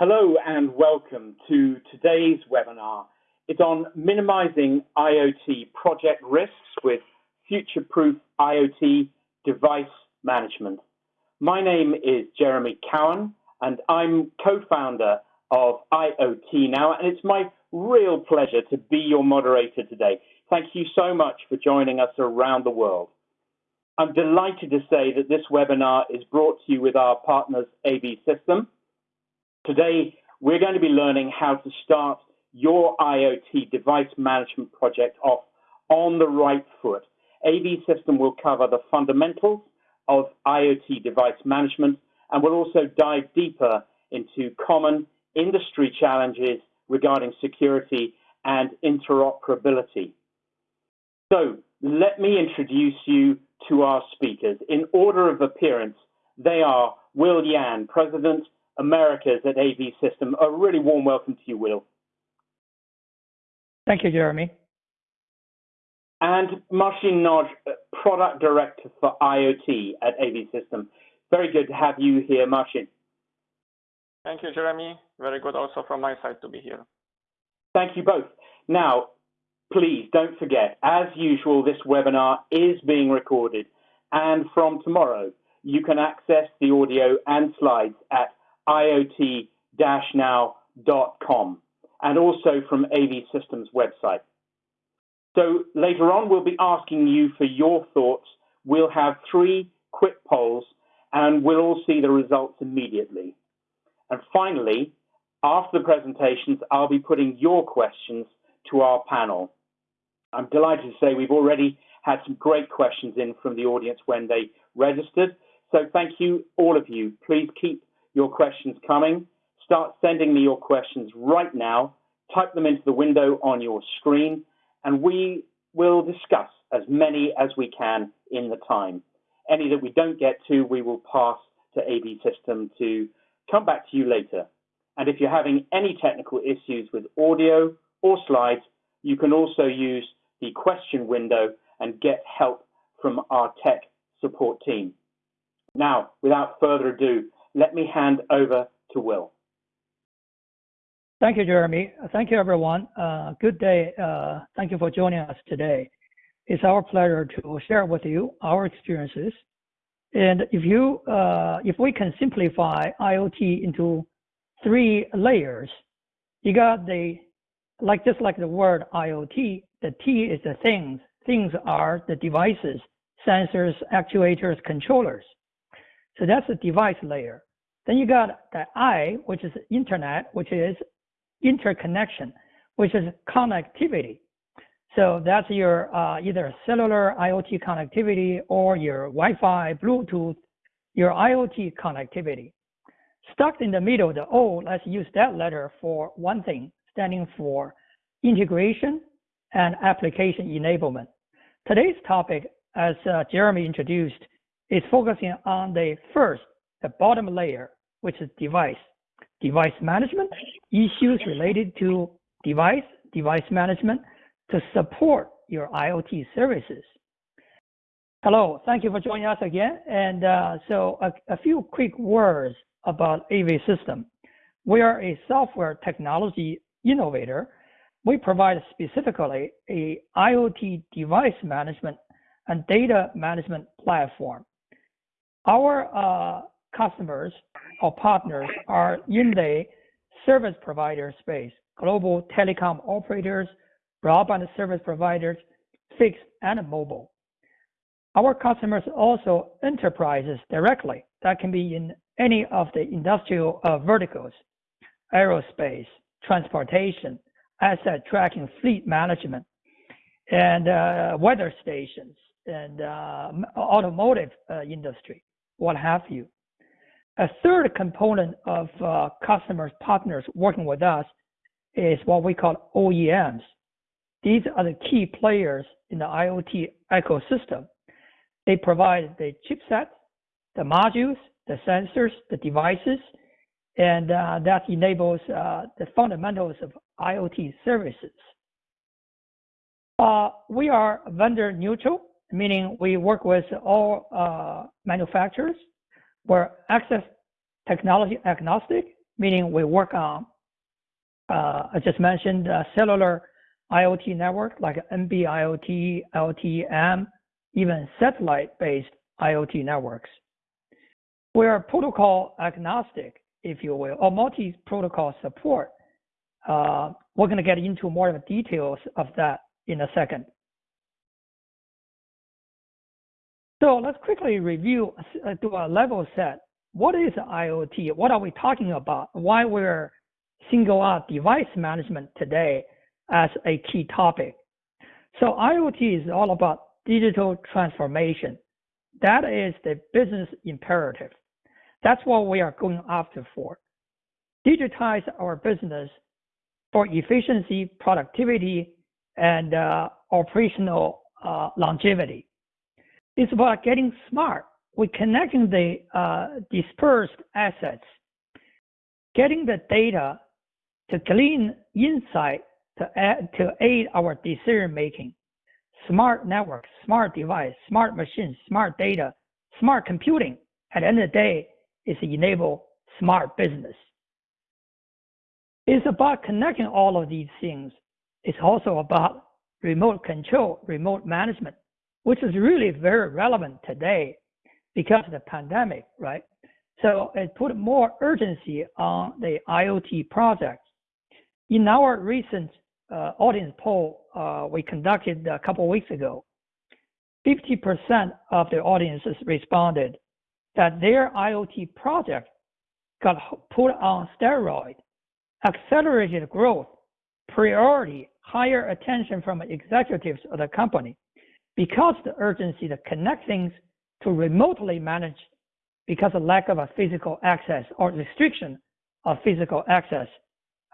Hello and welcome to today's webinar. It's on minimizing IoT project risks with future-proof IoT device management. My name is Jeremy Cowan and I'm co-founder of IoT Now and it's my real pleasure to be your moderator today. Thank you so much for joining us around the world. I'm delighted to say that this webinar is brought to you with our partners AV System, Today, we're going to be learning how to start your IoT device management project off on the right foot. AV System will cover the fundamentals of IoT device management and will also dive deeper into common industry challenges regarding security and interoperability. So let me introduce you to our speakers. In order of appearance, they are Will Yan, President Americas at AV System. A really warm welcome to you, Will. Thank you, Jeremy. And Marcin Noj, uh, Product Director for IoT at AV System. Very good to have you here, Marcin. Thank you, Jeremy. Very good also from my side to be here. Thank you both. Now, please don't forget, as usual, this webinar is being recorded. And from tomorrow, you can access the audio and slides at iot-now.com and also from AV Systems website. So later on, we'll be asking you for your thoughts. We'll have three quick polls and we'll all see the results immediately. And finally, after the presentations, I'll be putting your questions to our panel. I'm delighted to say we've already had some great questions in from the audience when they registered. So thank you, all of you. Please keep your questions coming. Start sending me your questions right now. Type them into the window on your screen, and we will discuss as many as we can in the time. Any that we don't get to, we will pass to AV System to come back to you later. And if you're having any technical issues with audio or slides, you can also use the question window and get help from our tech support team. Now, without further ado, let me hand over to Will. Thank you, Jeremy. Thank you, everyone. Uh, good day. Uh, thank you for joining us today. It's our pleasure to share with you our experiences. And if you, uh, if we can simplify IoT into three layers, you got the, like just like the word IoT, the T is the things. Things are the devices, sensors, actuators, controllers. So that's the device layer. Then you got the I, which is internet, which is interconnection, which is connectivity. So that's your uh, either cellular IoT connectivity or your Wi-Fi, Bluetooth, your IoT connectivity. Stuck in the middle, the O, let's use that letter for one thing, standing for integration and application enablement. Today's topic, as uh, Jeremy introduced, is focusing on the first, the bottom layer, which is device. Device management, issues related to device, device management to support your IoT services. Hello, thank you for joining us again. And uh, so a, a few quick words about AV System. We are a software technology innovator. We provide specifically a IoT device management and data management platform our uh, customers or partners are in the service provider space, global telecom operators, broadband service providers, fixed and mobile. Our customers also enterprises directly that can be in any of the industrial uh, verticals, aerospace, transportation, asset tracking, fleet management, and uh, weather stations, and uh, automotive uh, industry what have you. A third component of uh, customers, partners working with us is what we call OEMs. These are the key players in the IoT ecosystem. They provide the chipsets, the modules, the sensors, the devices, and uh, that enables uh, the fundamentals of IoT services. Uh, we are vendor neutral meaning we work with all uh, manufacturers. We're access technology agnostic, meaning we work on, uh, I just mentioned uh, cellular IoT network like NB-IoT, LTE-M, even satellite-based IoT networks. We are protocol agnostic, if you will, or multi-protocol support. Uh, we're going to get into more of the details of that in a second. So let's quickly review, uh, a level set. What is IoT? What are we talking about? Why we're single out device management today as a key topic. So IoT is all about digital transformation. That is the business imperative. That's what we are going after for. Digitize our business for efficiency, productivity, and uh, operational uh, longevity. It's about getting smart. We're connecting the uh, dispersed assets, getting the data to glean insight to, add, to aid our decision making. Smart networks, smart device, smart machines, smart data, smart computing. At the end of the day, is enable smart business. It's about connecting all of these things. It's also about remote control, remote management, which is really very relevant today because of the pandemic, right? So it put more urgency on the IoT projects. In our recent uh, audience poll uh, we conducted a couple weeks ago, 50% of the audiences responded that their IoT project got put on steroid, accelerated growth, priority, higher attention from executives of the company because the urgency to connect things to remotely manage because of lack of a physical access or restriction of physical access,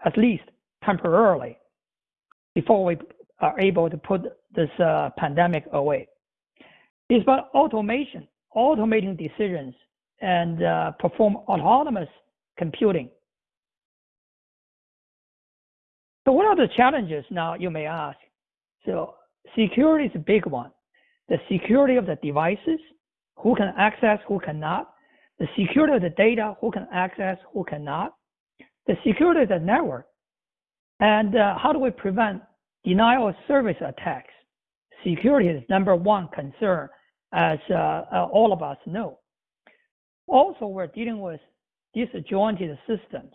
at least temporarily, before we are able to put this uh, pandemic away. It's about automation, automating decisions and uh, perform autonomous computing. So what are the challenges now, you may ask? So security is a big one. The security of the devices, who can access, who cannot. The security of the data, who can access, who cannot. The security of the network. And uh, how do we prevent denial of service attacks? Security is number one concern, as uh, uh, all of us know. Also, we're dealing with disjointed systems,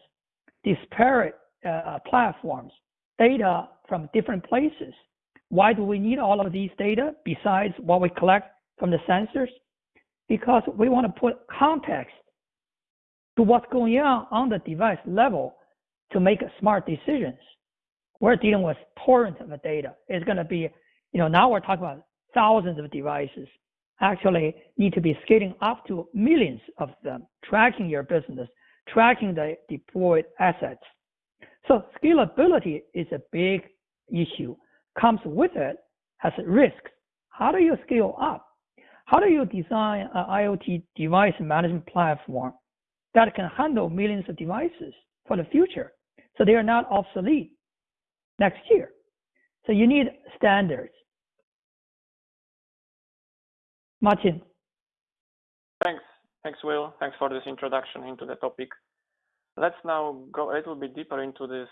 disparate uh, platforms, data from different places, why do we need all of these data besides what we collect from the sensors? Because we want to put context to what's going on on the device level to make smart decisions. We're dealing with torrent of data. It's going to be, you know, now we're talking about thousands of devices. Actually, need to be scaling up to millions of them, tracking your business, tracking the deployed assets. So scalability is a big issue comes with it has risks. How do you scale up? How do you design an IoT device management platform that can handle millions of devices for the future so they are not obsolete next year? So you need standards. Martin. Thanks. Thanks, Will. Thanks for this introduction into the topic. Let's now go a little bit deeper into this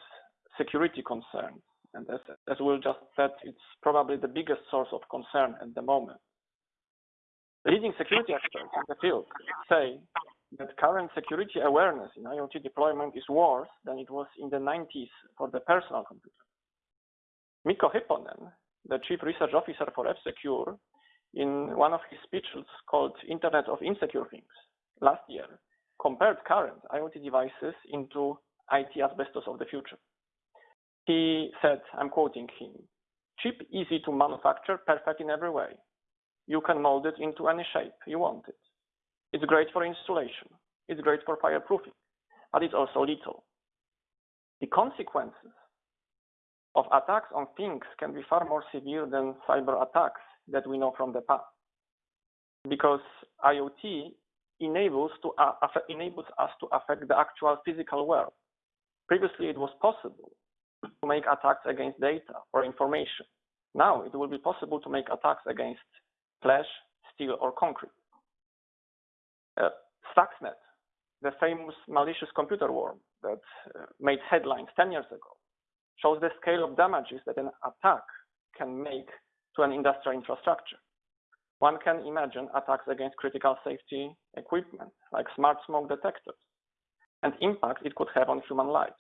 security concerns. And as, as Will just said, it's probably the biggest source of concern at the moment. Leading security experts in the field say that current security awareness in IoT deployment is worse than it was in the 90s for the personal computer. Mikko Hypponen, the chief research officer for F-Secure, in one of his speeches called Internet of Insecure Things last year, compared current IoT devices into IT asbestos of the future. He said, I'm quoting him, cheap, easy to manufacture, perfect in every way. You can mold it into any shape you want it. It's great for installation. It's great for fireproofing, but it's also lethal. The consequences of attacks on things can be far more severe than cyber attacks that we know from the past. Because IoT enables, to, uh, enables us to affect the actual physical world. Previously, it was possible to make attacks against data or information. Now it will be possible to make attacks against flesh, steel, or concrete. Uh, Stuxnet the famous malicious computer worm that uh, made headlines 10 years ago shows the scale of damages that an attack can make to an industrial infrastructure. One can imagine attacks against critical safety equipment, like smart smoke detectors, and impact it could have on human lives.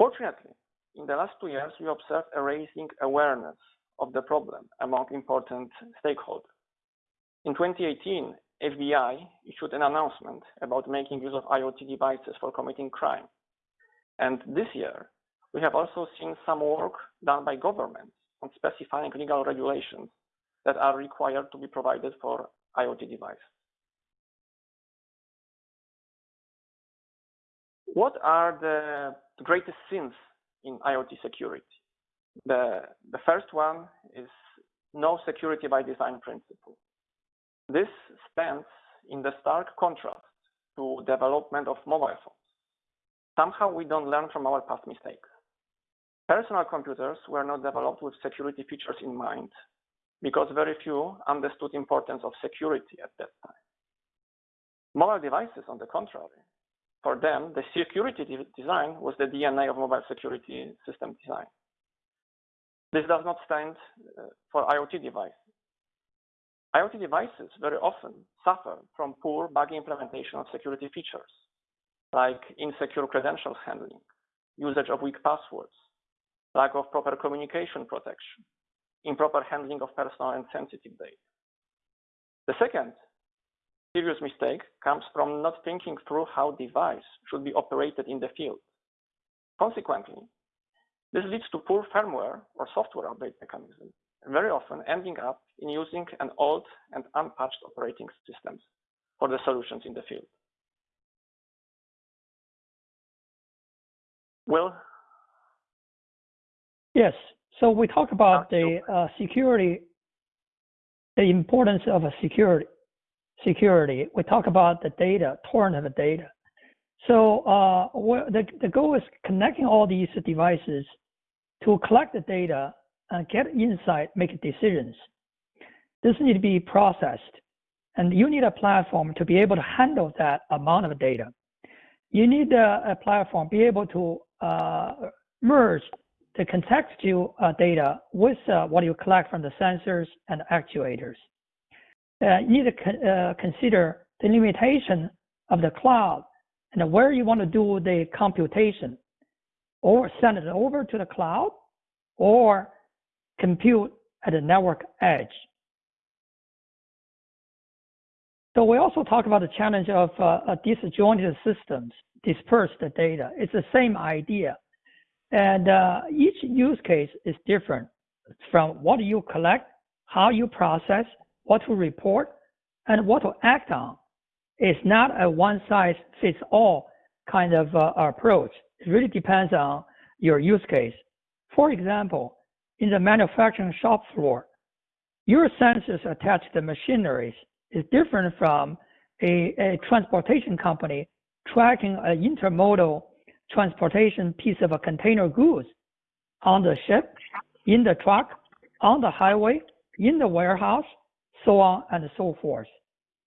Fortunately, in the last two years, we observed a raising awareness of the problem among important stakeholders. In 2018, FBI issued an announcement about making use of IoT devices for committing crime. And this year, we have also seen some work done by governments on specifying legal regulations that are required to be provided for IoT devices. What are the greatest sins in IoT security? The, the first one is no security by design principle. This stands in the stark contrast to development of mobile phones. Somehow we don't learn from our past mistakes. Personal computers were not developed with security features in mind because very few understood importance of security at that time. Mobile devices, on the contrary, for them, the security design was the DNA of mobile security system design. This does not stand uh, for IoT devices. IoT devices very often suffer from poor buggy implementation of security features, like insecure credentials handling, usage of weak passwords, lack of proper communication protection, improper handling of personal and sensitive data. The second serious mistake comes from not thinking through how device should be operated in the field. Consequently, this leads to poor firmware or software update mechanism very often ending up in using an old and unpatched operating systems for the solutions in the field. Will? Yes. So we talk about the uh, security, the importance of a security. Security. We talk about the data, torrent of the data. So uh, the, the goal is connecting all these devices to collect the data and get insight, make decisions. This need to be processed, and you need a platform to be able to handle that amount of data. You need a, a platform be able to uh, merge the contextual uh, data with uh, what you collect from the sensors and actuators. Uh, need to uh, consider the limitation of the cloud and where you want to do the computation, or send it over to the cloud, or compute at the network edge. So we also talk about the challenge of uh, disjointed systems, dispersed data. It's the same idea. And uh, each use case is different from what you collect, how you process, what to report, and what to act on. It's not a one size fits all kind of uh, approach. It really depends on your use case. For example, in the manufacturing shop floor, your sensors attached to the machineries is different from a, a transportation company tracking an intermodal transportation piece of a container goods on the ship, in the truck, on the highway, in the warehouse, so on and so forth.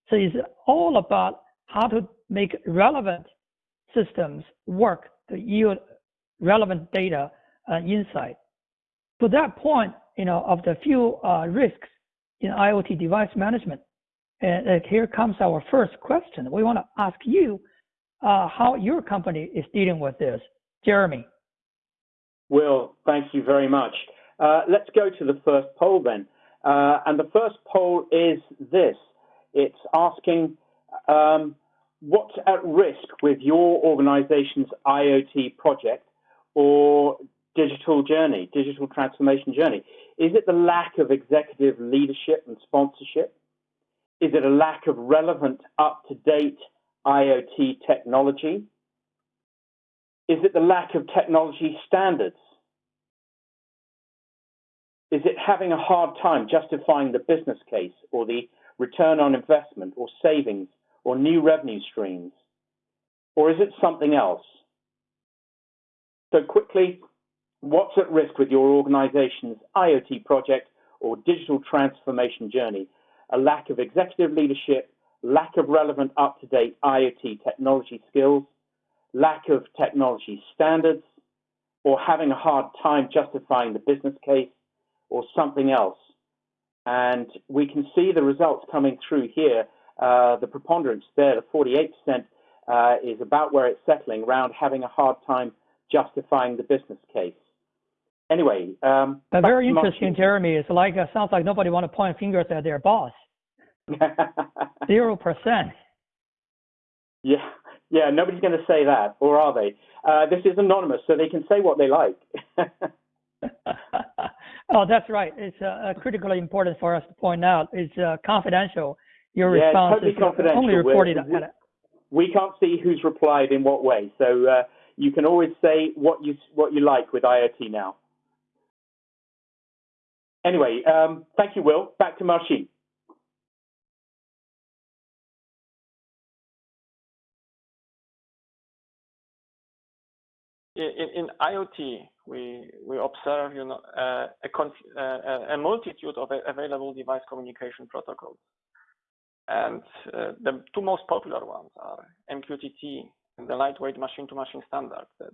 So it's all about how to make relevant systems work to yield relevant data and insight to that point, you know, of the few uh, risks in IoT device management, and uh, here comes our first question. We want to ask you uh, how your company is dealing with this. Jeremy. Will, thank you very much. Uh, let's go to the first poll then. Uh, and the first poll is this. It's asking um, what's at risk with your organization's IoT project or digital journey, digital transformation journey? Is it the lack of executive leadership and sponsorship? Is it a lack of relevant, up to date IoT technology? Is it the lack of technology standards? Is it having a hard time justifying the business case or the return on investment or savings or new revenue streams? Or is it something else? So quickly, What's at risk with your organization's IoT project or digital transformation journey? A lack of executive leadership, lack of relevant up-to-date IoT technology skills, lack of technology standards, or having a hard time justifying the business case, or something else. And we can see the results coming through here. Uh, the preponderance there, the 48%, uh, is about where it's settling, around having a hard time justifying the business case. Anyway, um, very interesting, Jeremy. It's like uh, sounds like nobody want to point fingers at their boss. Zero percent. Yeah, yeah. Nobody's going to say that, or are they? Uh, this is anonymous, so they can say what they like. oh, that's right. It's uh, critically important for us to point out. It's uh, confidential. Your yeah, response totally is confidential. only reported. We, we, can't see who's replied in what way, so uh, you can always say what you what you like with IoT now. Anyway, um, thank you, Will. Back to Marcin. In, in, IoT, we we observe you know uh, a, uh, a multitude of available device communication protocols, and uh, the two most popular ones are MQTT and the lightweight machine-to-machine -machine standard that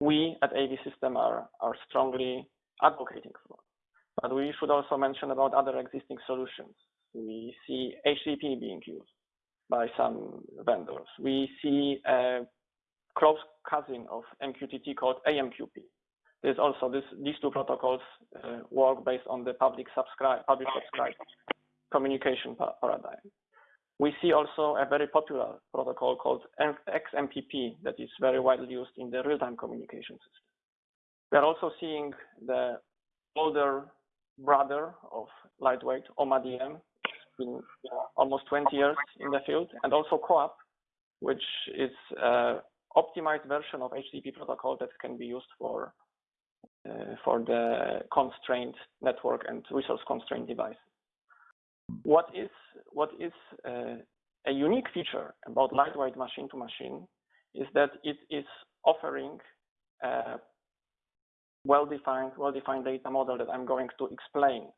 we at AV System are are strongly advocating for. But we should also mention about other existing solutions. We see HTTP being used by some vendors. We see a close cousin of MQTT called AMQP. There's also this, these two protocols uh, work based on the publish subscribe, publish subscribe communication paradigm. We see also a very popular protocol called XMPP that is very widely used in the real-time communication system. We are also seeing the older brother of lightweight, OMADM, been almost 20 years in the field, and also CoAP, which is an optimized version of HTTP protocol that can be used for uh, for the constrained network and resource constrained device. What is what is uh, a unique feature about lightweight machine to machine is that it is offering uh, well-defined, well-defined data model that I'm going to explain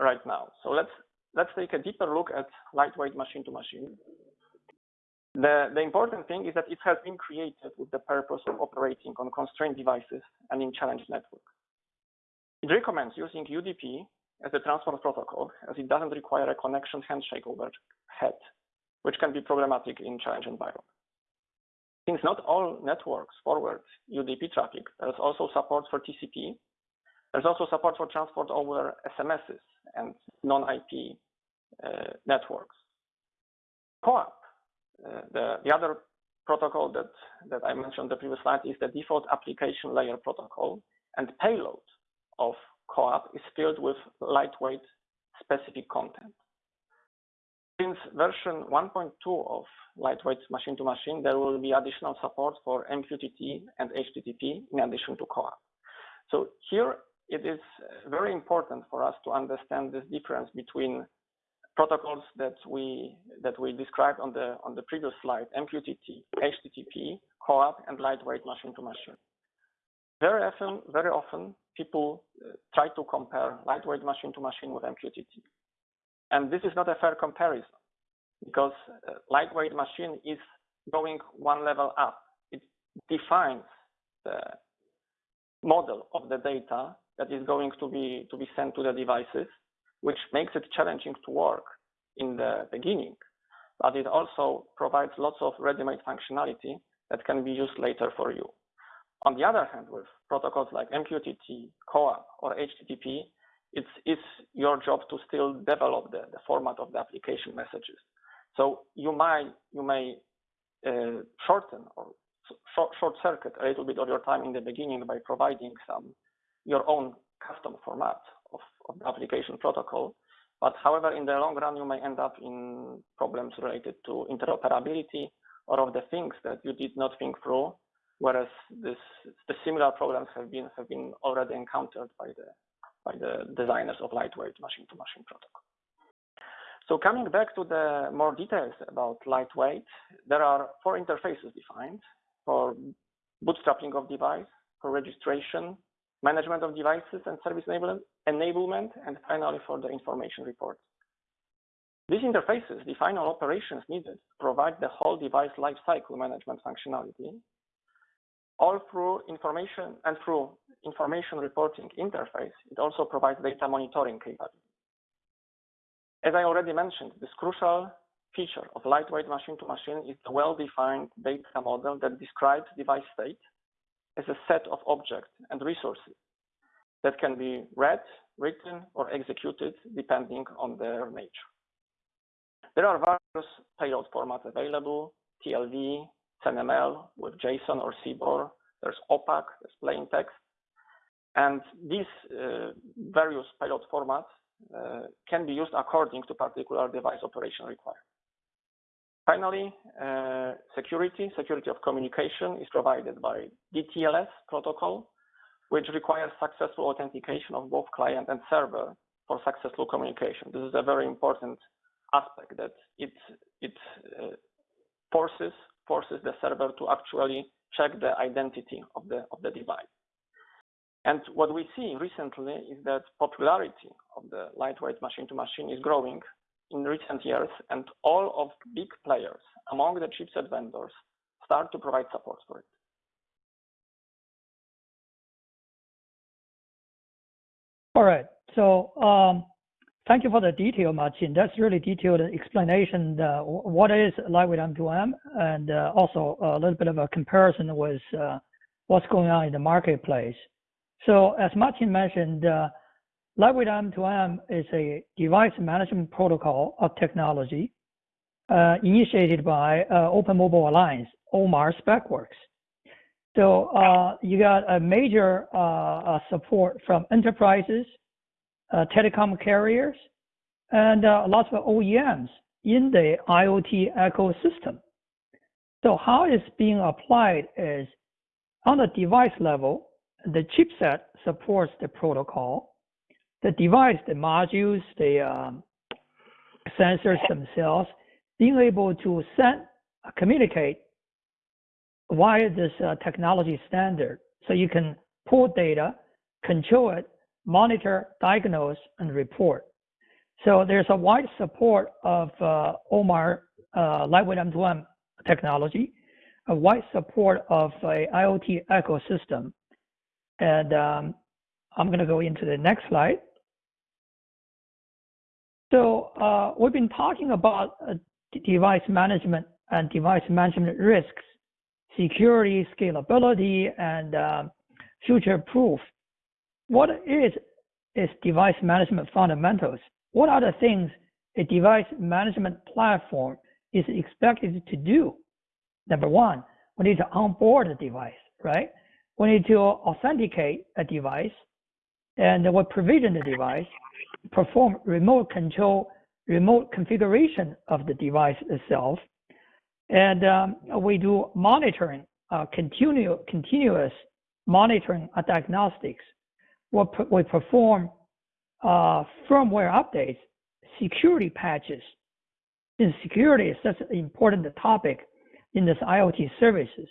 right now. So let's let's take a deeper look at lightweight machine-to-machine. The, the important thing is that it has been created with the purpose of operating on constrained devices and in challenge networks. It recommends using UDP as a transport protocol as it doesn't require a connection handshake overhead, which can be problematic in challenge environments. Since not all networks forward UDP traffic, there's also support for TCP. There's also support for transport over SMSs and non-IP uh, networks. CoAP, Uh, the, the other protocol that, that I mentioned on the previous slide is the default application layer protocol and payload of CoAP is filled with lightweight specific content. Since version 1.2 of lightweight machine-to-machine, -machine, there will be additional support for MQTT and HTTP in addition to CoAP. So here it is very important for us to understand this difference between protocols that we that we described on the on the previous slide, MQTT, HTTP, CoAP, and lightweight machine-to-machine. -machine. Very often, very often, people uh, try to compare lightweight machine-to-machine -machine with MQTT. And this is not a fair comparison because uh, lightweight machine is going one level up. It defines the model of the data that is going to be to be sent to the devices, which makes it challenging to work in the beginning. But it also provides lots of ready-made functionality that can be used later for you. On the other hand, with protocols like MQTT, CoAP, or HTTP, it's, it's your job to still develop the, the format of the application messages. So you might you may uh, shorten or short, short circuit a little bit of your time in the beginning by providing some your own custom format of, of the application protocol. But however, in the long run, you may end up in problems related to interoperability or of the things that you did not think through, whereas this, the similar problems have been have been already encountered by the by the designers of lightweight machine-to-machine protocol. So coming back to the more details about lightweight, there are four interfaces defined for bootstrapping of device, for registration, management of devices and service enablement, and finally for the information report. These interfaces define all operations needed to provide the whole device lifecycle management functionality, all through information and through information reporting interface, it also provides data monitoring capability. As I already mentioned, this crucial feature of lightweight machine-to-machine -machine is a well-defined data model that describes device state as a set of objects and resources that can be read, written, or executed depending on their nature. There are various payload formats available, TLV, SenML with JSON or CBOR, there's Opaque, there's plain text. And these uh, various payload formats uh, can be used according to particular device operation requirements. Finally, uh, security, security of communication is provided by DTLS protocol, which requires successful authentication of both client and server for successful communication. This is a very important aspect that it it uh, forces forces the server to actually check the identity of the of the device. And what we see recently is that popularity of the lightweight machine-to-machine -machine is growing in recent years, and all of big players among the chipset vendors start to provide support for it. All right. So um, Thank you for the detail, Martin. That's really detailed explanation uh, what is lightweight M2M and uh, also a little bit of a comparison with uh, what's going on in the marketplace. So as Martin mentioned, uh, lightweight M2M is a device management protocol of technology uh, initiated by uh, Open Mobile Alliance, OMA SpecWorks. So you got a major support from enterprises, uh, telecom carriers, and uh, lots of OEMs in the IoT ecosystem. So how it's being applied is on the device level, the chipset supports the protocol. The device, the modules, the um, sensors themselves, being able to send, uh, communicate via this uh, technology standard. So you can pull data, control it, monitor, diagnose, and report. So there's a wide support of uh, OMA uh, lightweight M2M technology, a wide support of a IoT ecosystem. And um, I'm going to go into the next slide. So uh, we've been talking about uh, device management and device management risks, security, scalability, and um, future proof what is is device management fundamentals? What are the things a device management platform is expected to do? Number one, we need to onboard a device, right? We need to authenticate a device and we provision the device, perform remote control, remote configuration of the device itself. And um, we do monitoring, uh, continu continuous monitoring uh, diagnostics we perform uh, firmware updates, security patches. And security is such an important topic in this IoT services.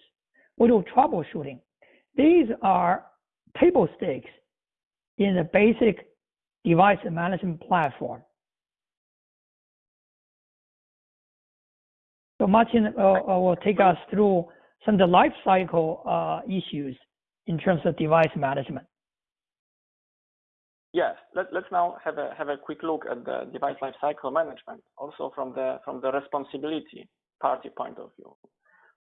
We do troubleshooting. These are table stakes in the basic device management platform. So Martin uh, uh, will take us through some of the life cycle uh, issues in terms of device management. Yes, let, us now have a have a quick look at the device lifecycle management, also from the from the responsibility party point of view.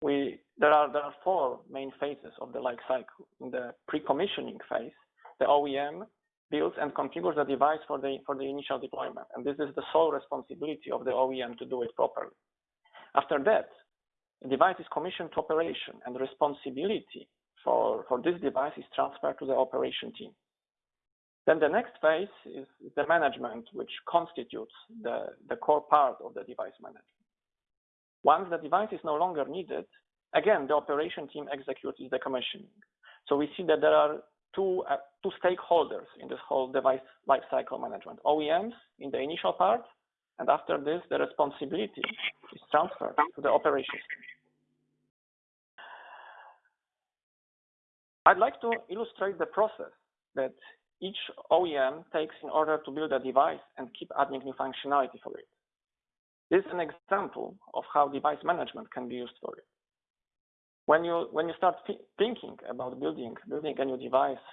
We there are there are four main phases of the life cycle. In the pre-commissioning phase, the OEM builds and configures the device for the for the initial deployment, and this is the sole responsibility of the OEM to do it properly. After that, the device is commissioned to operation, and responsibility for for this device is transferred to the operation team. Then the next phase is the management, which constitutes the, the core part of the device management. Once the device is no longer needed, again, the operation team executes the commissioning. So we see that there are two, uh, two stakeholders in this whole device lifecycle management, OEMs in the initial part, and after this, the responsibility is transferred to the operations. I'd like to illustrate the process that each OEM takes in order to build a device and keep adding new functionality for it. This is an example of how device management can be used for it. When you when you start thinking about building building a new device,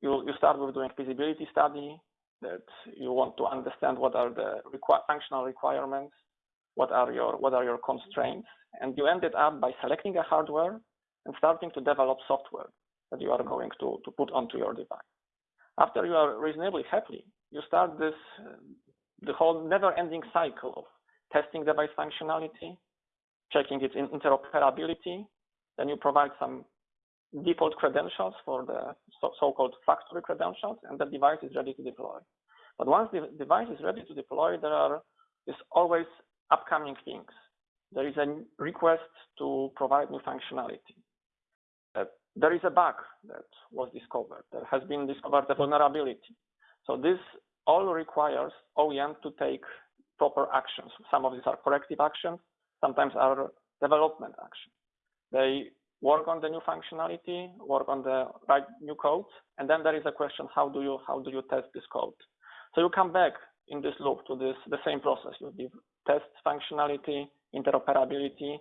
you you start with doing feasibility study that you want to understand what are the requ functional requirements, what are your what are your constraints, and you ended up by selecting a hardware and starting to develop software that you are going to, to put onto your device. After you are reasonably happy, you start this the whole never-ending cycle of testing device functionality, checking its interoperability, then you provide some default credentials for the so-called factory credentials, and the device is ready to deploy. But once the device is ready to deploy, there are is always upcoming things. There is a request to provide new functionality. Uh, there is a bug that was discovered. There has been discovered a vulnerability. So this all requires OEM to take proper actions. Some of these are corrective actions, sometimes are development actions. They work on the new functionality, work on the right new code, and then there is a question: how do you how do you test this code? So you come back in this loop to this the same process. You test functionality, interoperability.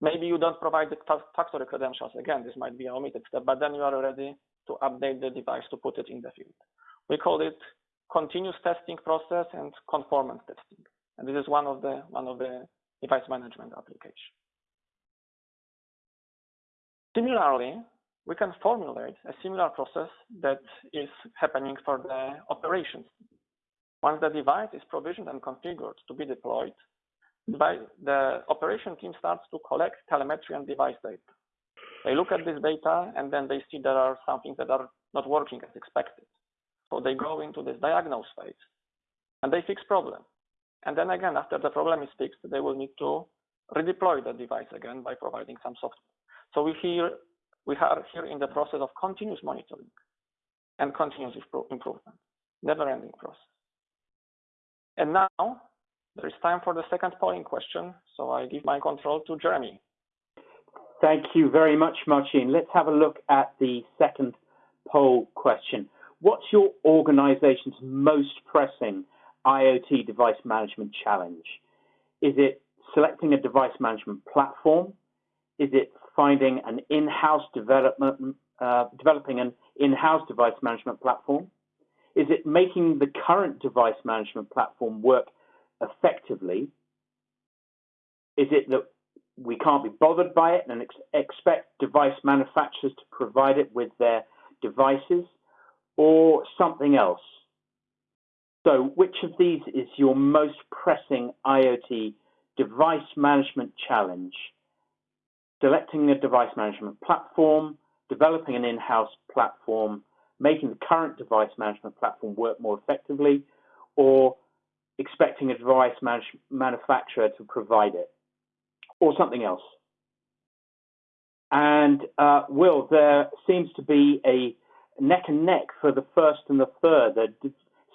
Maybe you don't provide the factory credentials. Again, this might be an omitted step, but then you are ready to update the device to put it in the field. We call it continuous testing process and conformance testing. And this is one of the one of the device management applications. Similarly, we can formulate a similar process that is happening for the operations. Once the device is provisioned and configured to be deployed, the operation team starts to collect telemetry and device data. They look at this data and then they see there are some things that are not working as expected. So they go into this diagnose phase and they fix problem. And then again, after the problem is fixed, they will need to redeploy the device again by providing some software. So we here we are here in the process of continuous monitoring and continuous improvement, never-ending process. And now there is time for the second polling question. So I give my control to Jeremy. Thank you very much, Marcin. Let's have a look at the second poll question. What's your organization's most pressing IoT device management challenge? Is it selecting a device management platform? Is it finding an in-house development, uh, developing an in-house device management platform? Is it making the current device management platform work effectively? Is it that we can't be bothered by it and ex expect device manufacturers to provide it with their devices or something else? So which of these is your most pressing IoT device management challenge? Selecting a device management platform, developing an in-house platform, making the current device management platform work more effectively, or expecting a device manufacturer to provide it, or something else. And uh, Will, there seems to be a neck and neck for the first and the third,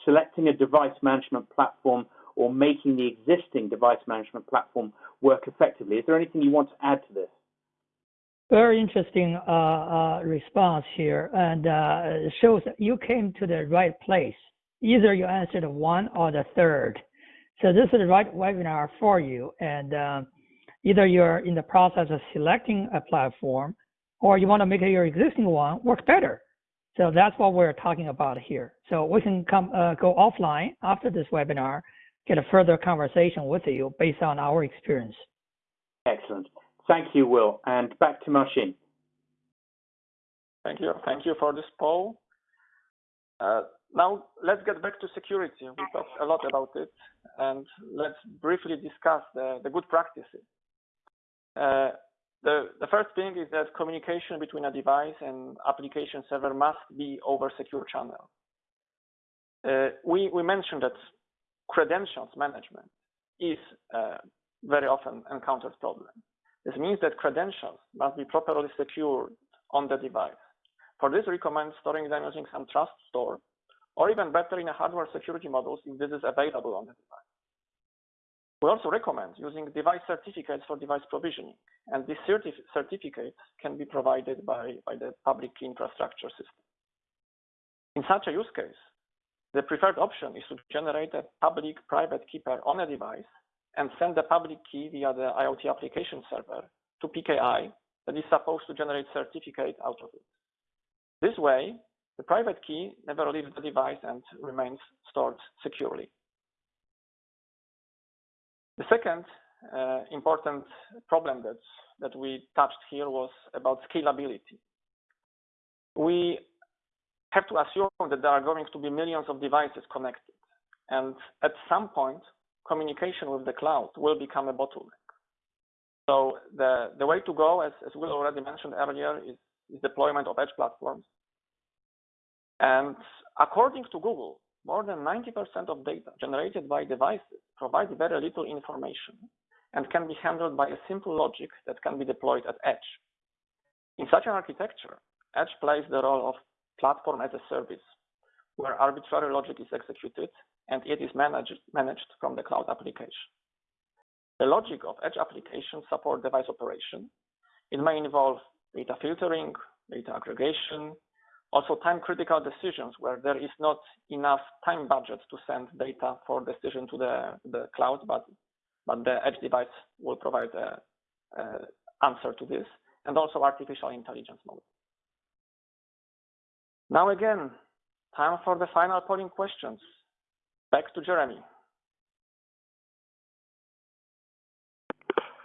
selecting a device management platform or making the existing device management platform work effectively. Is there anything you want to add to this? Very interesting uh, uh, response here, and uh, shows that you came to the right place. Either you answered one or the third. So this is the right webinar for you, and uh, either you're in the process of selecting a platform, or you want to make your existing one work better. So that's what we're talking about here. So we can come uh, go offline after this webinar, get a further conversation with you based on our experience. Excellent. Thank you, Will. And back to Marcin. Thank you. Thank you for this poll. Uh, now, let's get back to security. We talked a lot about it, and let's briefly discuss the, good practices. Uh, the, first thing is that communication between a device and application server must be over secure channel. Uh, we, mentioned that credentials management is very often encountered problem. This means that credentials must be properly secured on the device. For this, we recommend storing them using some trust store, or even better in a hardware security modules if this is available on the device. We also recommend using device certificates for device provisioning, and these certif certificates can be provided by, by the public infrastructure system. In such a use case, the preferred option is to generate a public private key pair on a device and send the public key via the IoT application server to PKI that is supposed to generate certificate out of it. This way, the private key never leaves the device and remains stored securely. The second uh, important problem that, that we touched here was about scalability. We have to assume that there are going to be millions of devices connected. And at some point, communication with the cloud will become a bottleneck. So the, the way to go, as, as Will already mentioned earlier, is, is deployment of edge platforms. And according to Google, more than 90% of data generated by devices provide very little information and can be handled by a simple logic that can be deployed at edge. In such an architecture, edge plays the role of platform as a service, where arbitrary logic is executed and it is managed, managed from the cloud application. The logic of edge applications support device operation. It may involve data filtering, data aggregation, also time critical decisions where there is not enough time budget to send data for decision to the, the cloud, but, but the edge device will provide a, answer to this, and also artificial intelligence mode. Now again, time for the final polling questions. Back to Jeremy.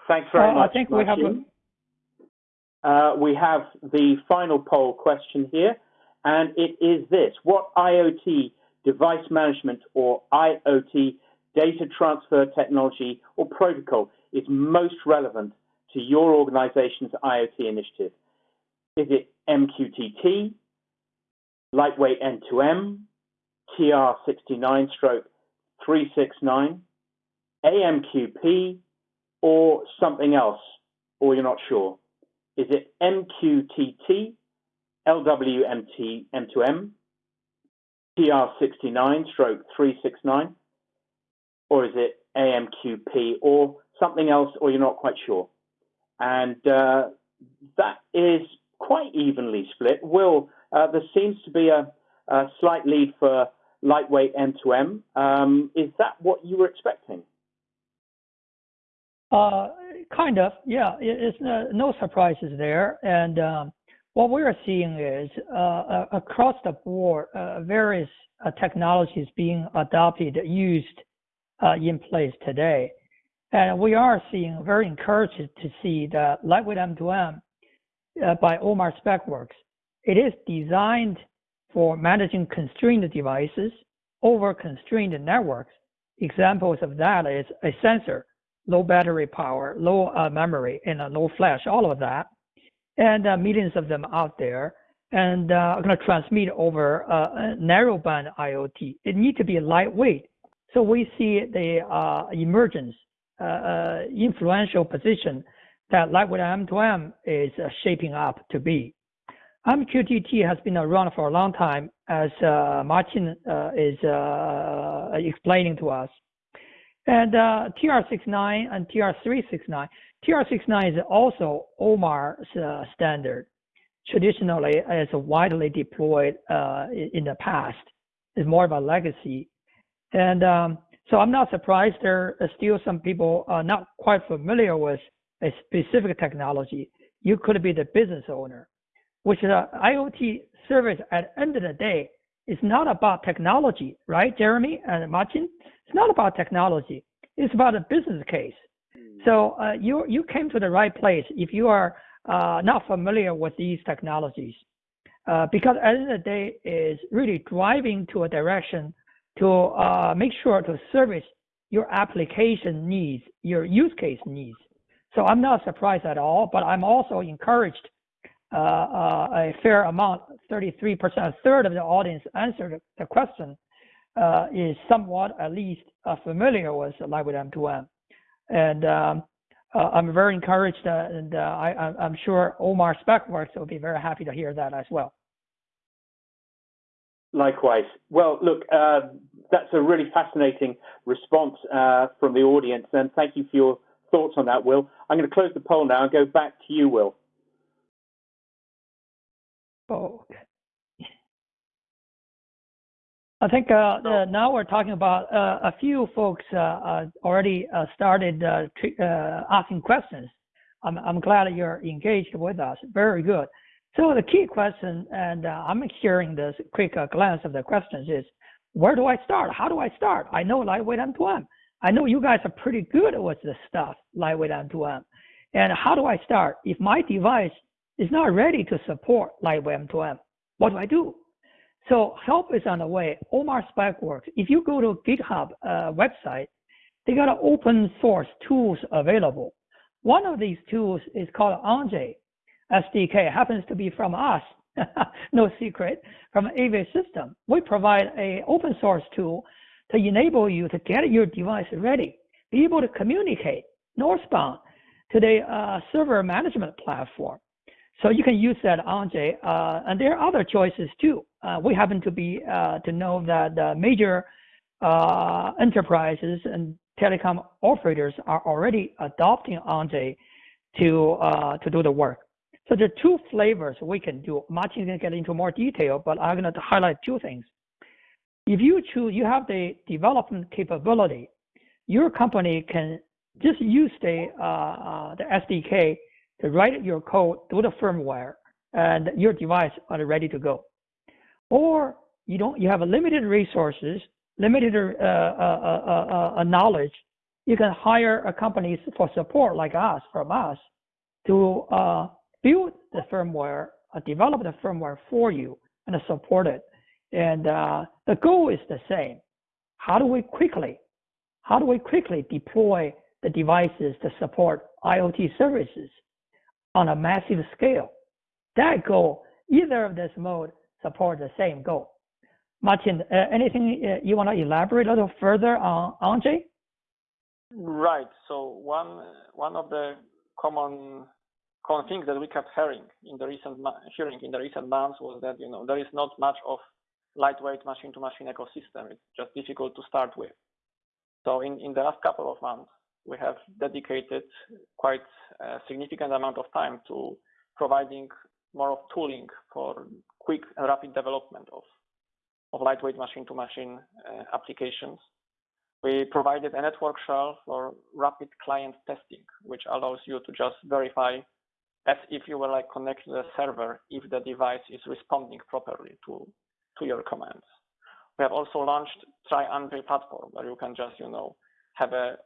Thanks very Uh, much. I think we have Marcin. Uh, we have the final poll question here, and it is this. What IoT device management or IoT data transfer technology or protocol is most relevant to your organization's IoT initiative? Is it MQTT, lightweight M2M, TR69 stroke 369, AMQP, or something else, or you're not sure? Is it MQTT, LWMT M2M, TR69 stroke 369, or is it AMQP, or something else, or you're not quite sure? And uh, that is quite evenly split. Will, uh, there seems to be a, a slight lead for lightweight M2M. Um, is that what you were expecting? Uh, kind of, yeah. It, it's no, no, surprises there. And um, what we're seeing is uh, across the board, uh, various uh, technologies being adopted, used uh, in place today. And we are seeing very encouraged to see that Lightweight M2M uh, by OMA SpecWorks, it is designed for managing constrained devices over constrained networks. Examples of that is a sensor, low battery power, low uh, memory, and low flash, all of that, and uh, millions of them out there, and uh, going to transmit over uh, narrowband IoT. It needs to be lightweight. So we see the uh, emergence, influential position that lightweight M2M is shaping up to be. MQTT has been around for a long time, as uh, Martin uh, is uh, explaining to us. And uh, TR69 and TR369. TR69 is also OMA's uh, standard. Traditionally, it's widely deployed uh, in the past. It's more of a legacy. And um, so I'm not surprised there are still some people are not quite familiar with a specific technology. You could be the business owner which is an IoT service at the end of the day is not about technology, right, Jeremy and Martin? It's not about technology. It's about a business case. So uh, you you came to the right place if you are uh, not familiar with these technologies, uh, because at the end of the day is really driving to a direction to uh, make sure to service your application needs, your use case needs. So I'm not surprised at all, but I'm also encouraged uh, uh, a fair amount, 33%, a third of the audience answered the question, uh, is somewhat at least familiar with Lightweight M2M. And um, I'm very encouraged, and I, am sure OMA SpecWorks will be very happy to hear that as well. Likewise. Well, look, uh, that's a really fascinating response uh, from the audience, and thank you for your thoughts on that, Will. I'm going to close the poll now and go back to you, Will. Oh, okay. I think uh, uh, now we're talking about uh, a few folks uh, uh, already uh, started asking questions. I'm, I'm glad you're engaged with us. Very good. So the key question, and I'm sharing this quick glance of the questions is, where do I start? How do I start? I know lightweight M2M. I know you guys are pretty good with this stuff, lightweight M2M. And how do I start? If my device is not ready to support lightweight M2M, what do I do? So help is on the way. OMA SpecWorks. If you go to GitHub uh, website, they got open source tools available. One of these tools is called Anjay SDK. Happens to be from us, no secret, from AV System. We provide a open source tool to enable you to get your device ready, be able to communicate northbound to the uh, server management platform. So you can use that Anjay, uh, and there are other choices too. Uh, we happen to be uh, to know that the major uh, enterprises and telecom operators are already adopting Anjay to uh, to do the work. So there are two flavors we can do. Martin can get into more detail, but I'm going to highlight two things. If you choose, you have the development capability. Your company can just use the uh, the SDK to write your code through the firmware and your device are ready to go. Or you don't, you have limited resources, limited uh, uh, uh, knowledge. You can hire a company for support like us, from us, to build the firmware, develop the firmware for you and support it. And the goal is the same. How do we quickly, how do we quickly deploy the devices to support IoT services? On a massive scale. That goal, either of this mode support the same goal. Martin, uh, anything uh, you want to elaborate a little further on Anjay? Right. So one one of the common common things that we kept hearing in the recent hearing in the recent months was that you know there is not much of lightweight machine-to-machine ecosystem. It's just difficult to start with. So in, in the last couple of months, we have dedicated quite a significant amount of time to providing more of tooling for quick and rapid development of, of lightweight machine-to-machine uh, applications. We provided a network shell for rapid client testing, which allows you to just verify as if you were like connected to the server if the device is responding properly to, to your commands. We have also launched Try Anjay platform where you can just, you know, have a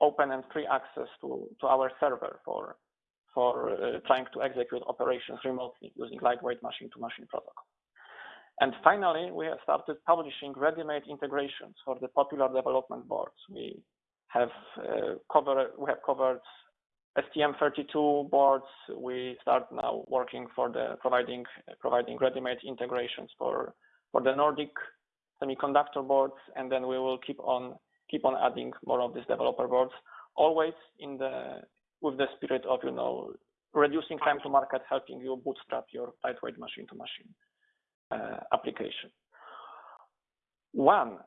open and free access to, to our server for, for uh, trying to execute operations remotely using lightweight machine-to-machine protocol. And finally, we have started publishing ready-made integrations for the popular development boards. We have uh, covered we have covered STM32 boards. We start now working for the providing providing ready-made integrations for for the Nordic semiconductor boards, and then we will keep on keep on adding more of these developer boards, always in the with the spirit of you know reducing time to market, helping you bootstrap your lightweight machine-to-machine uh, application. One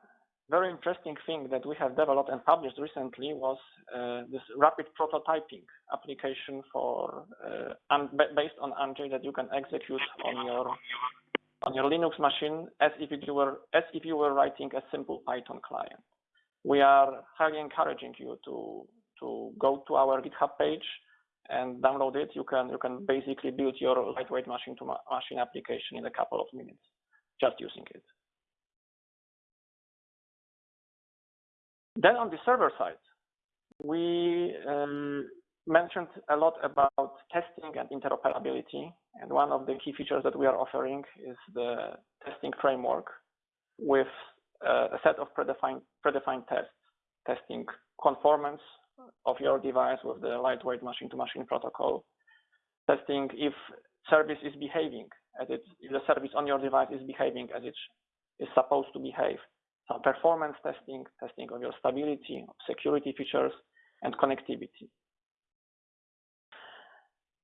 very interesting thing that we have developed and published recently was uh, this rapid prototyping application for uh, based on Anjay that you can execute on your on your Linux machine as if you were as if you were writing a simple Python client we are highly encouraging you to to go to our GitHub page and download it. You can you can basically build your lightweight machine to ma machine application in a couple of minutes just using it. Then on the server side, we um, mentioned a lot about testing and interoperability. And one of the key features that we are offering is the testing framework with Uh, a set of predefined, predefined tests, testing conformance of your device with the lightweight machine-to-machine protocol, testing if service is behaving as it, if the service on your device is behaving as it is supposed to behave, some performance testing, testing of your stability, security features, and connectivity.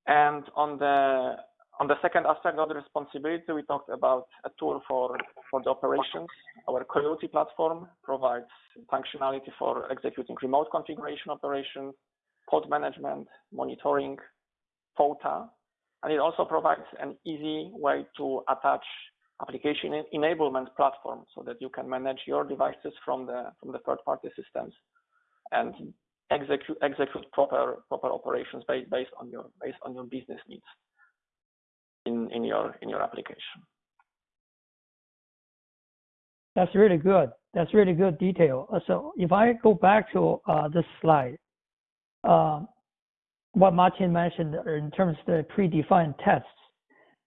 And on the on the second aspect of the responsibility, we talked about a tool for, for the operations. Our Coiote platform provides functionality for executing remote configuration operations, pod management, monitoring, FOTA, and it also provides an easy way to attach application enablement platform so that you can manage your devices from the from the third-party systems and execute execute proper proper operations based based on your based on your business needs in in your in your application. That's really good. That's really good detail. Uh, so if I go back to uh, this slide, uh, what Martin mentioned in terms of the predefined tests,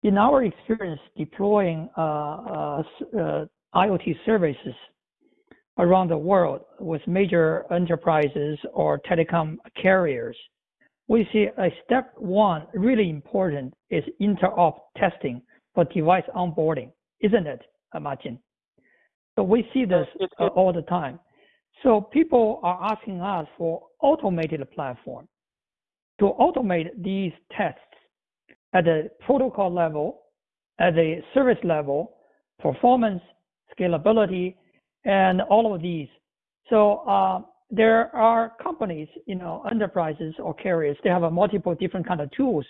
in our experience deploying uh, uh, uh, IoT services around the world with major enterprises or telecom carriers, we see a step one really important is interop testing for device onboarding, isn't it, Martin? So we see this uh, all the time. So people are asking us for automated platform to automate these tests at the protocol level, at the service level, performance, scalability, and all of these. So uh, there are companies, you know, enterprises or carriers, they have a multiple different kind of tools.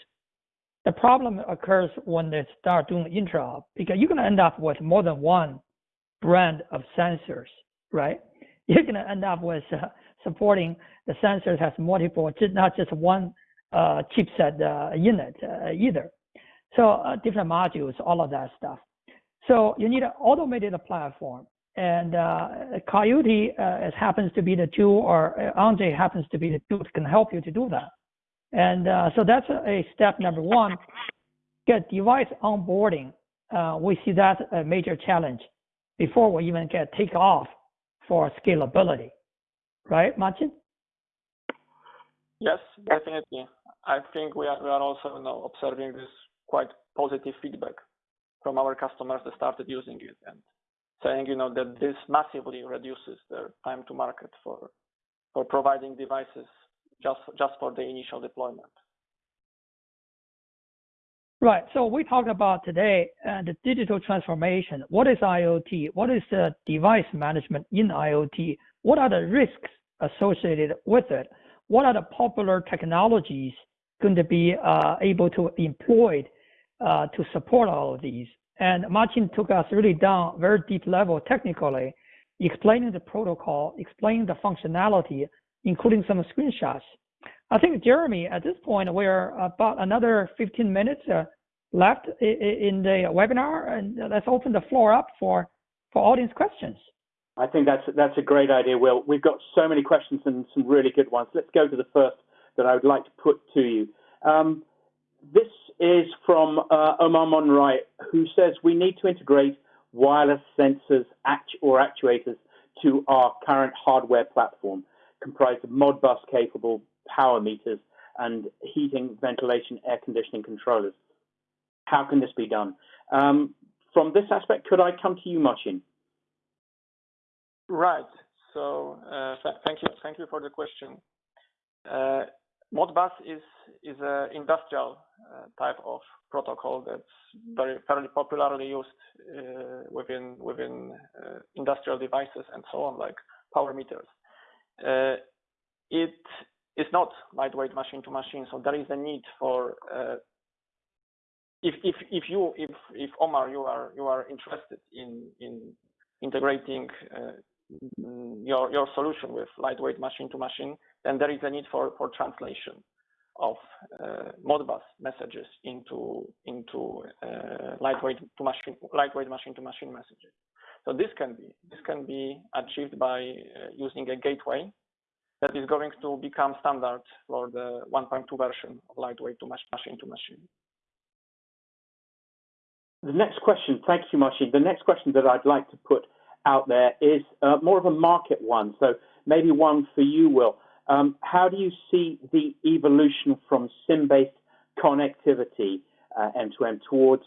The problem occurs when they start doing interop because you're going to end up with more than one brand of sensors, right? You're going to end up with uh, supporting the sensors has multiple, not just one uh, chipset uh, unit uh, either. So uh, different modules, all of that stuff. So you need an automated platform. And uh, Coiote uh, happens to be the tool, or Anjay happens to be the tool that can help you to do that. And uh, so that's a step number one. Get device onboarding. we see that a major challenge before we even get take off for scalability. Right, Martin? Yes, definitely. I think we are, we are also you know, observing this quite positive feedback from our customers that started using it and saying, you know, that this massively reduces their time to market for for providing devices just just for the initial deployment. Right. So we talked about today uh, the digital transformation. What is IoT? What is the device management in IoT? What are the risks associated with it? What are the popular technologies going to be uh, able to employed uh, to support all of these? And Martin took us really down very deep level technically, explaining the protocol, explaining the functionality, including some screenshots. I think, Jeremy, at this point, we're about another 15 minutes uh, left in the webinar, and let's open the floor up for, for audience questions. I think that's that's a great idea, Will. We've got so many questions and some really good ones. Let's go to the first that I would like to put to you. Um, this is from uh, Omar Monroy, who says we need to integrate wireless sensors or actuators to our current hardware platform, comprised of Modbus capable power meters and heating, ventilation, air conditioning controllers. How can this be done? Um, from this aspect, could I come to you, Marcin? Right. So uh, th thank you, thank you for the question. Uh, Modbus is is an industrial uh, type of protocol that's very fairly popularly used uh, within within uh, industrial devices and so on, like power meters. Uh, it is not lightweight machine to machine, so there is a need for uh, if if if you if if Omar you are you are interested in in integrating uh, your your solution with lightweight machine to machine, then there is a need for for translation of uh, Modbus messages into into uh, lightweight to machine lightweight machine to machine messages. So this can be this can be achieved by uh, using a gateway that is going to become standard for the 1.2 version of lightweight to machine to machine. The next question, thank you, Marcin. The next question that I'd like to put out there is uh, more of a market one. So maybe one for you, Will. Um, how do you see the evolution from SIM-based connectivity uh, end-to-end towards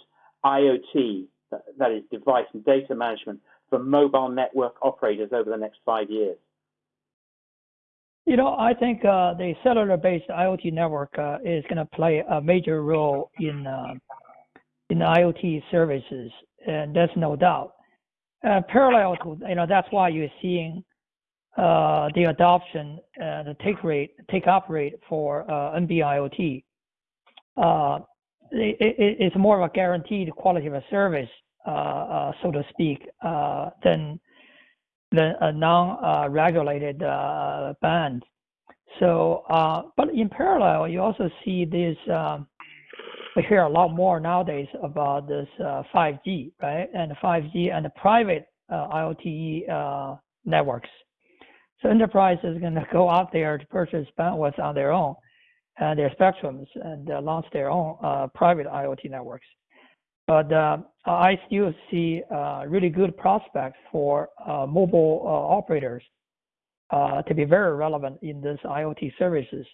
IoT, that is device and data management for mobile network operators over the next five years? You know, I think uh, the cellular-based IoT network uh, is going to play a major role in uh, in IoT services, and there's no doubt. Uh, parallel to you know that's why you're seeing Uh, the adoption, uh, the take rate, take up rate for uh, NB-IoT. Uh, it, it, it's more of a guaranteed quality of a service uh, uh, so to speak, than than a non-regulated band. So, but in parallel, you also see this. Um, we hear a lot more nowadays about this 5G, right? And 5G and the private IoT networks. So enterprise is going to go out there to purchase bandwidth on their own and their spectrums and uh, launch their own uh, private IoT networks. But uh, I still see uh, really good prospects for uh, mobile uh, operators to be very relevant in this IoT services,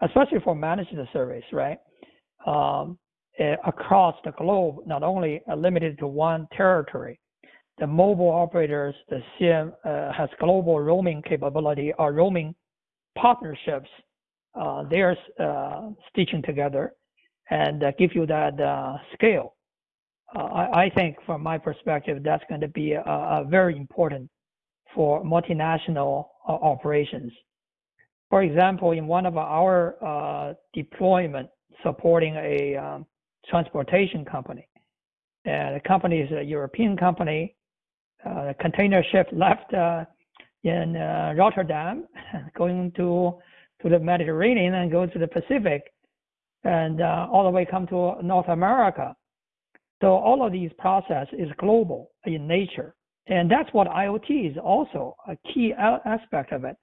especially for managing the service, right? Um, eh, across the globe, not only limited to one territory, the mobile operators, the SIM uh, has global roaming capability or roaming partnerships. Uh, they're uh, stitching together and uh, give you that uh, scale. Uh, I, I, think, from my perspective, that's going to be very important for multinational operations. For example, in one of our deployment supporting a um, transportation company, and the company is a European company uh, container ship left uh, in uh, Rotterdam, going to to the Mediterranean and go to the Pacific, and all the way come to North America. So all of these process is global in nature, and that's what IoT is also a key aspect of it.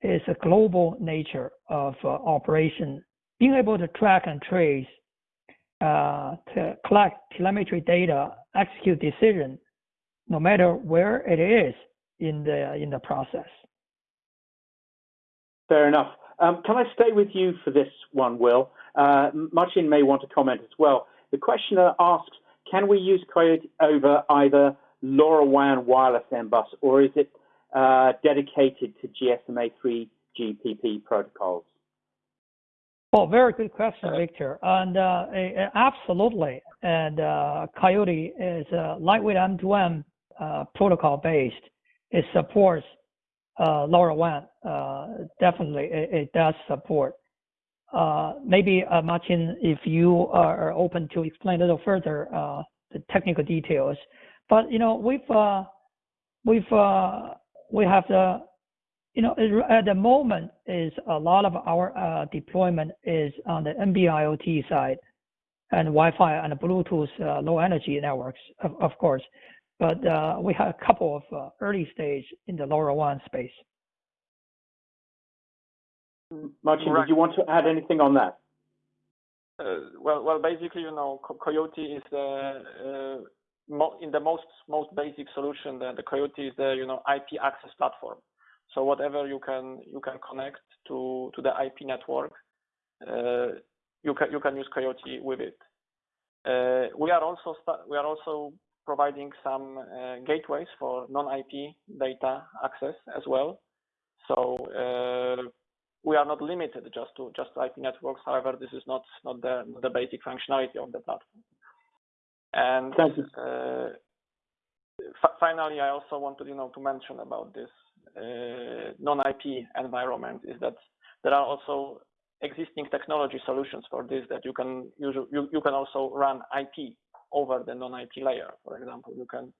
Is a global nature of operation, being able to track and trace, uh, to collect telemetry data, execute decision no matter where it is in the in the process. Fair enough. Um, can I stay with you for this one, Will? Uh, Marcin may want to comment as well. The questioner asks, can we use Coiote over either LoRaWAN wireless M-bus or is it uh, dedicated to GSMA3 GPP protocols? Oh, very good question, Victor. And uh, absolutely. And uh, Coiote is a lightweight M2M uh, protocol based. It supports uh, LoRaWAN. Uh, definitely, it, it, does support. Uh, maybe uh, Martin, if you are open to explain a little further the technical details. But you know, we've we've we have the you know, at the moment is a lot of our deployment is on the NB-IoT side and Wi-Fi and Bluetooth uh, low energy networks, of, of course but uh, we have a couple of uh, early stage in the LoRaWAN space. Martin, right. did you want to add anything on that? Uh, well, well, basically, you know, Coiote is the uh, in the most most basic solution. The, the Coiote is the you know IP access platform. So whatever you can you can connect to to the IP network, uh, you can you can use Coiote with it. Uh, we are also we are also providing some uh, gateways for non-IP data access as well. So uh, we are not limited just to just IP networks. However, this is not not the the basic functionality of the platform. And uh, finally, I also wanted you know to mention about this uh, non-IP environment is that there are also existing technology solutions for this that you can use, you, you can also run IP over the non-IP layer. For example, you can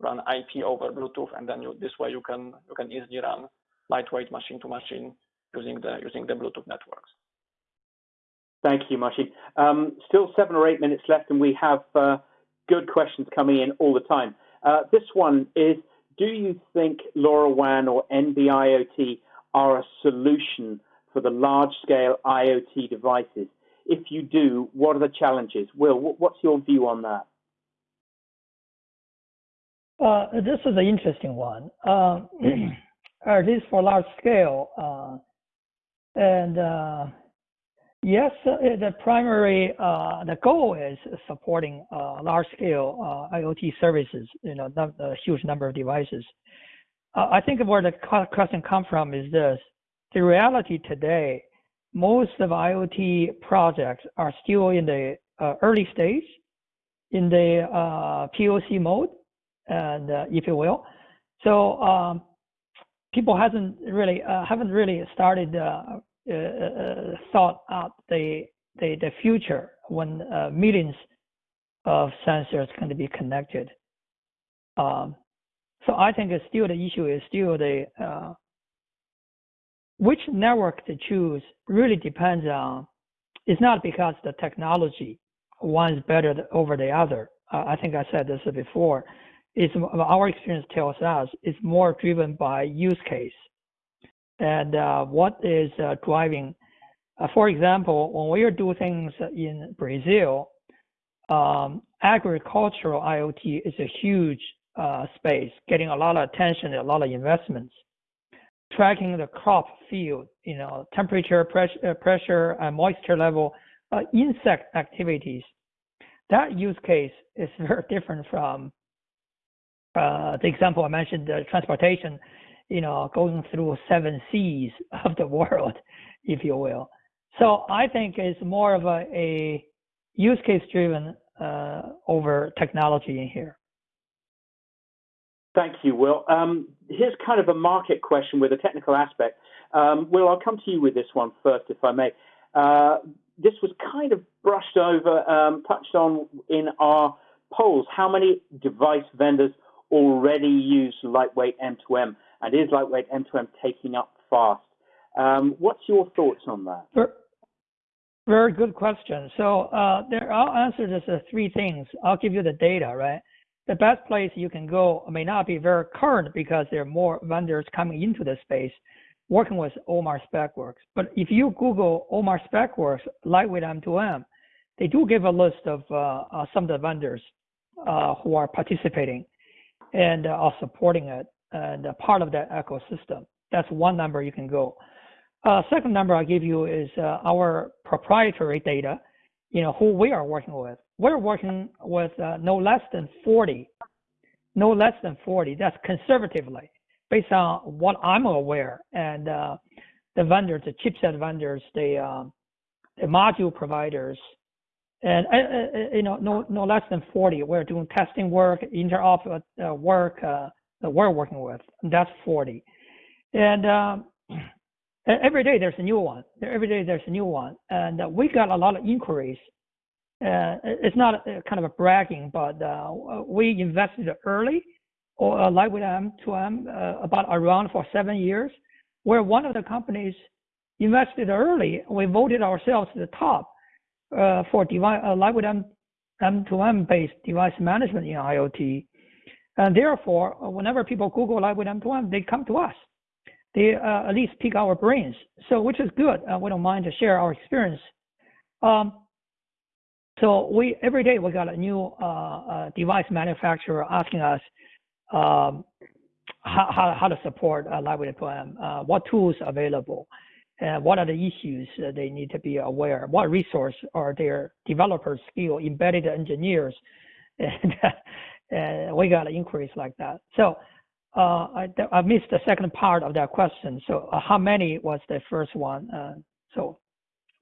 run IP over Bluetooth, and then you, this way you can you can easily run lightweight machine to machine using the using the Bluetooth networks. Thank you, Marcin. Um, still seven or eight minutes left, and we have uh, good questions coming in all the time. Uh, this one is: Do you think LoRaWAN or NB-IoT are a solution for the large-scale IoT devices? If you do, what are the challenges? Will, what's your view on that? Uh, this is an interesting one. Uh, at least for large scale, uh, and uh, yes, uh, the primary uh, the goal is supporting large scale IoT services. You know, a huge number of devices. I think where the question comes from is this: the reality today most of IoT projects are still in the uh, early stage, in the uh, POC mode, and uh, if you will. So um, people hasn't really uh, haven't really started uh, uh, thought out the, the the future when millions of sensors can be connected Um, so I think it's still the issue is still the which network to choose really depends on. It's not because the technology one is better over the other. Uh, I think I said this before. It's our experience tells us it's more driven by use case and uh, what is uh, driving. Uh, for example, when we doing things in Brazil, um, agricultural IoT is a huge uh, space, getting a lot of attention, a lot of investments. Tracking the crop field, you know, temperature, pressure, uh, pressure and moisture level, uh, insect activities. That use case is very different from the example I mentioned, the transportation you know, going through seven seas of the world, if you will. So I think it's more of a, a use case driven uh, over technology in here. Thank you, Will. Um, here's kind of a market question with a technical aspect. Um, Will, I'll come to you with this one first, if I may. Uh, this was kind of brushed over, um, touched on in our polls. How many device vendors already use lightweight M2M? and is lightweight M2M taking up fast? What's your thoughts on that? Very good question. So uh, there, I'll answer this as three things. I'll give you the data, right? The best place you can go may not be very current because there are more vendors coming into the space working with OMA SpecWorks. But if you Google OMA SpecWorks lightweight M2M, they do give a list of uh, uh, some of the vendors uh, who are participating and are supporting it and part of that ecosystem. That's one number you can go. Uh, second number I'll give you is uh, our proprietary data, you know, who we are working with. We're working with uh, no less than 40, no less than 40. That's conservatively based on what I'm aware. And uh, the vendors, the chipset vendors, the, um, the module providers, and uh, uh, you know, no, no less than 40. We're doing testing work, interop work, that we're working with. That's 40. And um, every day there's a new one. Every day there's a new one. And uh, we got a lot of inquiries. Uh, it's not a, kind of a bragging, but uh, we invested early, or uh, lightweight M2M, uh, about around for seven years. We're one of the companies invested early. We voted ourselves to the top uh, for device, uh, like with M, M2M based device management in IoT. And therefore, uh, whenever people Google Lightweight M2M, they come to us. They uh, at least pick our brains. So, which is good. Uh, we don't mind to share our experience. Um, so we every day we got a new uh, uh device manufacturer asking us um, how, how, how, to support uh, Lightweight M2M, what tools are available, and what are the issues they need to be aware. What resource are their developers, skill, embedded engineers, and uh, we got inquiries like that. So uh, I, I missed the second part of that question. So uh, how many was the first one? Uh, so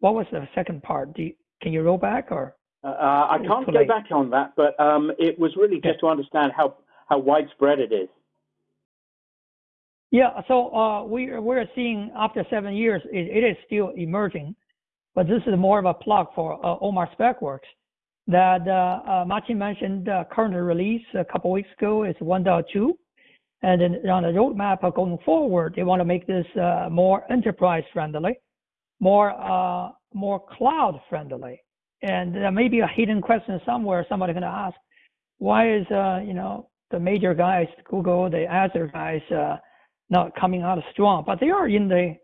what was the second part? You, can you roll back or? Uh, uh, I can't go back on that, but um, it was really just to understand how, how widespread it is. Yeah, so we, we're seeing after seven years, it, it is still emerging, but this is more of a plug for OMA SpecWorks that uh, uh, Martin mentioned uh, current release a couple weeks ago is 1.2. And then on the roadmap going forward, they want to make this uh, more enterprise friendly, more uh, more cloud friendly. And there may be a hidden question somewhere. Somebody going to ask, why is uh, you know the major guys, Google, the Azure guys, not coming out of strong? But they are in the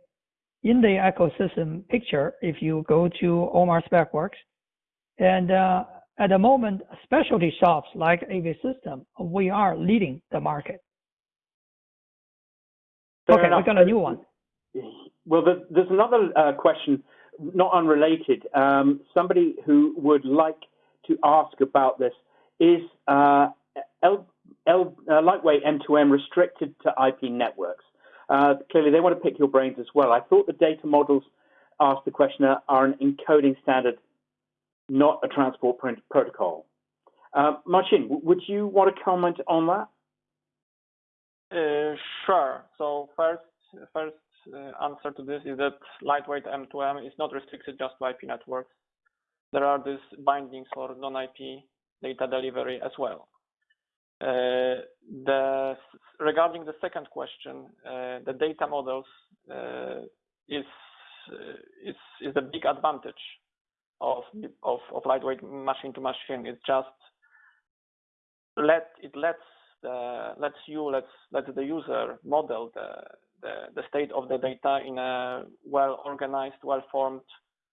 in the ecosystem picture. If you go to OMA SpecWorks, and uh, at the moment, specialty shops like AV System, we are leading the market. Fair okay, enough. we got a new one. Well, there's another uh, question, not unrelated. Um, somebody who would like to ask about this is uh, L, L, uh, lightweight M2M restricted to IP networks? Uh, clearly, they want to pick your brains as well. I thought the data models asked the questioner are an encoding standard not a transport protocol. Uh, Marcin, would you want to comment on that? Uh, sure. So first, first uh, answer to this is that lightweight M2M is not restricted just to IP networks. There are these bindings for non-IP data delivery as well. Uh, the regarding the second question, the data models is a big advantage of of of lightweight machine to machine. It just let it lets the lets you lets let the user model the the, the state of the data in a well organized, well formed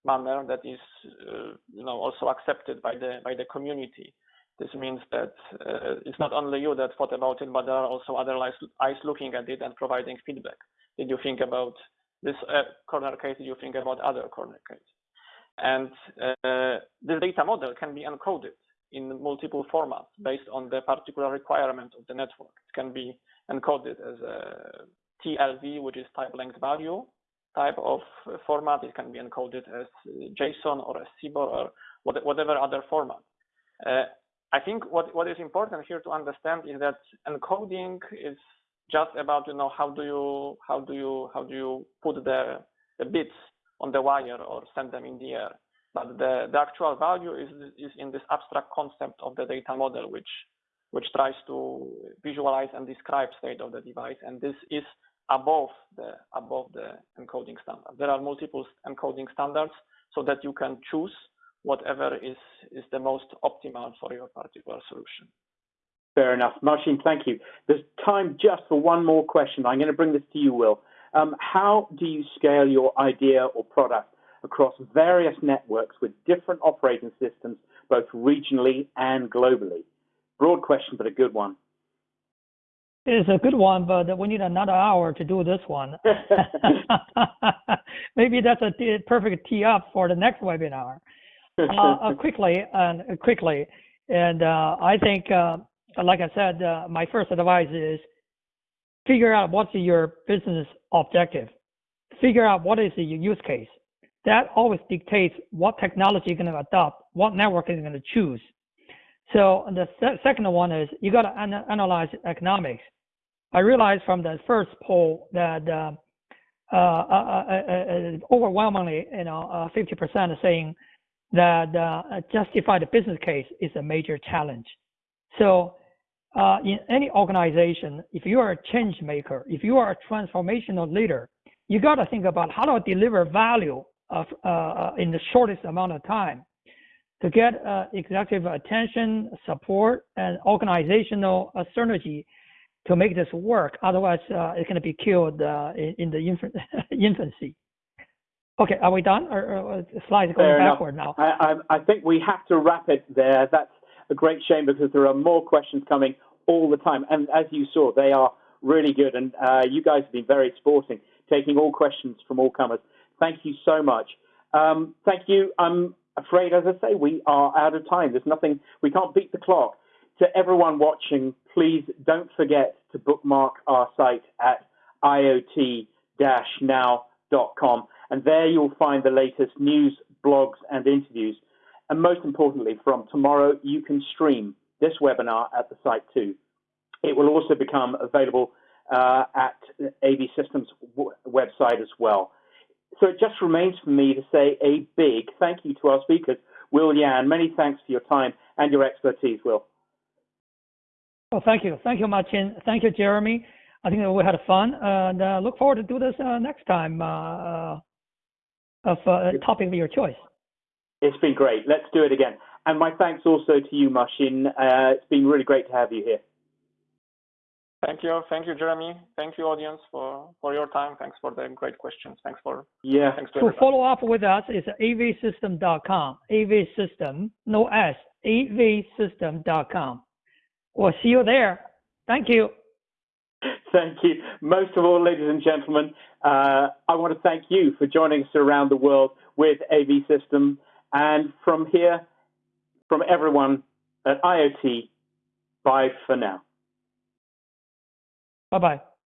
manner that is uh, you know also accepted by the by the community. This means that uh, it's not only you that thought about it, but there are also other eyes looking at it and providing feedback. Did you think about this uh, corner case? Did you think about other corner case? And uh, this data model can be encoded in multiple formats based on the particular requirement of the network. It can be encoded as a TLV, which is type length value type of format. It can be encoded as JSON or as CBOR or whatever other format. Uh, I think what, what is important here to understand is that encoding is just about you know how do you how do you how do you put the the bits on the wire or send them in the air. But the, the actual value is is in this abstract concept of the data model, which which tries to visualize and describe state of the device, and this is above the above the encoding standard. There are multiple encoding standards so that you can choose whatever is, is the most optimal for your particular solution. Fair enough. Marcin, thank you. There's time just for one more question. I'm going to bring this to you, Will. Um, how do you scale your idea or product across various networks with different operating systems, both regionally and globally? Broad question, but a good one. It's a good one, but we need another hour to do this one. Maybe that's a perfect tee up for the next webinar. Uh, uh, quickly and quickly, and uh, I think, like I said, my first advice is figure out what's your business objective. Figure out what is your use case. That always dictates what technology you're going to adopt, what network you're going to choose. So the se second one is you got to an analyze economics. I realized from the first poll that uh, uh, uh, overwhelmingly, you know, 50% are saying that uh, justify the business case is a major challenge. So uh, in any organization, if you are a change maker, if you are a transformational leader, you got to think about how to deliver value of, uh, uh, in the shortest amount of time to get uh, executive attention, support, and organizational synergy to make this work. Otherwise, uh, it's going to be killed in, in, the infancy. Okay, are we done? Or, or slides going Fair backward enough. now? I, I, I think we have to wrap it there. That's a great shame because there are more questions coming all the time. And as you saw, they are really good. And uh, you guys have been very sporting, taking all questions from all comers. Thank you so much. Um, thank you. I'm afraid, as I say, we are out of time. There's nothing, we can't beat the clock. To everyone watching, please don't forget to bookmark our site at iot-now.com and there you'll find the latest news, blogs, and interviews. And most importantly, from tomorrow, you can stream this webinar at the site too. It will also become available uh, at AV Systems website as well. So it just remains for me to say a big thank you to our speakers, Will Yan. Many thanks for your time and your expertise, Will. Well, thank you. Thank you, Marcin. Thank you, Jeremy. I think we had fun and uh, look forward to do this uh, next time. Uh, uh of uh, a topic of your choice. It's been great. Let's do it again. And my thanks also to you, Marcin. Uh, it's been really great to have you here. Thank you. Thank you, Jeremy. Thank you, audience, for, for your time. Thanks for the great questions. Thanks for yeah. Thanks to, to follow up with us is avsystem.com. Avsystem, no S, avsystem.com. We'll see you there. Thank you. Thank you. Most of all, ladies and gentlemen, uh, I want to thank you for joining us around the world with AV System. And from here, from everyone at IoT, bye for now. Bye bye.